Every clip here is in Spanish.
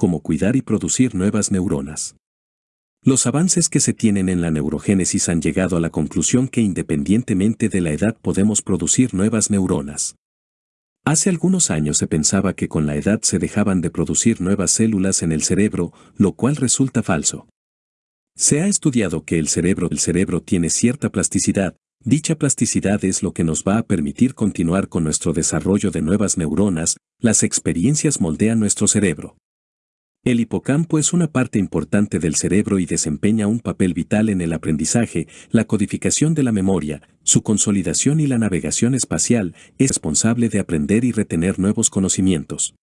Cómo cuidar y producir nuevas neuronas. Los avances que se tienen en la neurogénesis han llegado a la conclusión que independientemente de la edad podemos producir nuevas neuronas. Hace algunos años se pensaba que con la edad se dejaban de producir nuevas células en el cerebro, lo cual resulta falso. Se ha estudiado que el cerebro, el cerebro tiene cierta plasticidad, dicha plasticidad es lo que nos va a permitir continuar con nuestro desarrollo de nuevas neuronas, las experiencias moldean nuestro cerebro. El hipocampo es una parte importante del cerebro y desempeña un papel vital en el aprendizaje, la codificación de la memoria, su consolidación y la navegación espacial, es responsable de aprender y retener nuevos conocimientos.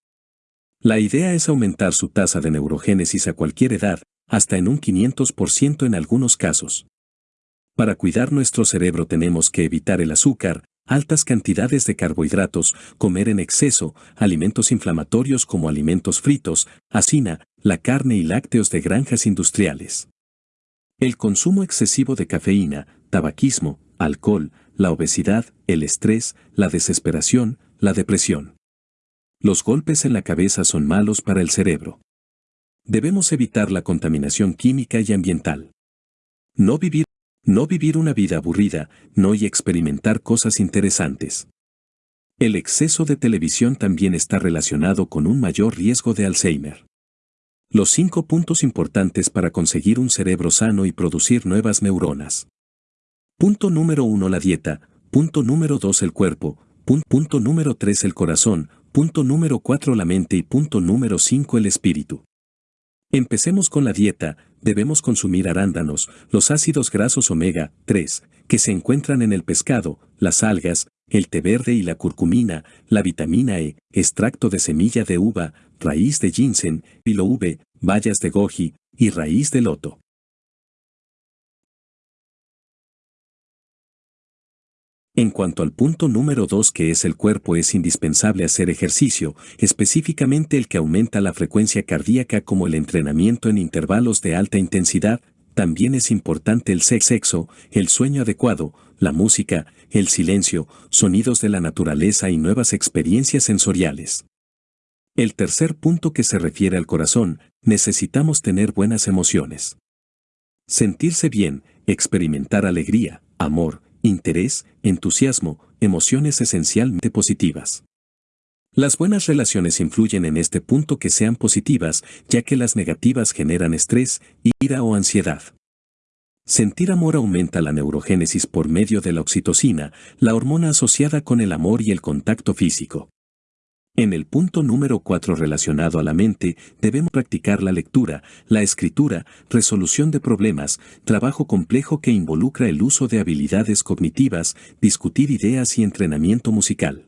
La idea es aumentar su tasa de neurogénesis a cualquier edad, hasta en un 500% en algunos casos. Para cuidar nuestro cerebro tenemos que evitar el azúcar, altas cantidades de carbohidratos, comer en exceso, alimentos inflamatorios como alimentos fritos, asina, la carne y lácteos de granjas industriales. El consumo excesivo de cafeína, tabaquismo, alcohol, la obesidad, el estrés, la desesperación, la depresión. Los golpes en la cabeza son malos para el cerebro. Debemos evitar la contaminación química y ambiental. No vivir no vivir una vida aburrida, no y experimentar cosas interesantes. El exceso de televisión también está relacionado con un mayor riesgo de Alzheimer. Los cinco puntos importantes para conseguir un cerebro sano y producir nuevas neuronas. Punto número 1 la dieta, punto número 2 el cuerpo, punto número 3 el corazón, punto número 4 la mente y punto número 5 el espíritu. Empecemos con la dieta, debemos consumir arándanos, los ácidos grasos omega 3, que se encuentran en el pescado, las algas, el té verde y la curcumina, la vitamina E, extracto de semilla de uva, raíz de ginseng, pilo V, bayas de goji y raíz de loto. En cuanto al punto número 2 que es el cuerpo es indispensable hacer ejercicio, específicamente el que aumenta la frecuencia cardíaca como el entrenamiento en intervalos de alta intensidad, también es importante el sexo, el sueño adecuado, la música, el silencio, sonidos de la naturaleza y nuevas experiencias sensoriales. El tercer punto que se refiere al corazón, necesitamos tener buenas emociones. Sentirse bien, experimentar alegría, amor, interés, entusiasmo, emociones esencialmente positivas. Las buenas relaciones influyen en este punto que sean positivas, ya que las negativas generan estrés, ira o ansiedad. Sentir amor aumenta la neurogénesis por medio de la oxitocina, la hormona asociada con el amor y el contacto físico. En el punto número 4 relacionado a la mente, debemos practicar la lectura, la escritura, resolución de problemas, trabajo complejo que involucra el uso de habilidades cognitivas, discutir ideas y entrenamiento musical.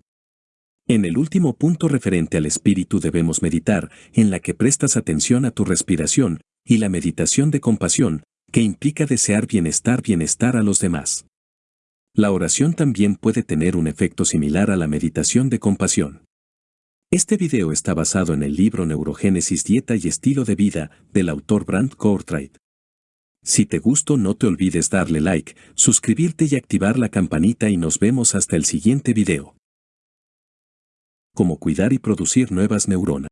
En el último punto referente al espíritu debemos meditar, en la que prestas atención a tu respiración, y la meditación de compasión, que implica desear bienestar bienestar a los demás. La oración también puede tener un efecto similar a la meditación de compasión. Este video está basado en el libro Neurogénesis Dieta y Estilo de Vida del autor Brant Courtwright. Si te gustó no te olvides darle like, suscribirte y activar la campanita y nos vemos hasta el siguiente video. Cómo cuidar y producir nuevas neuronas.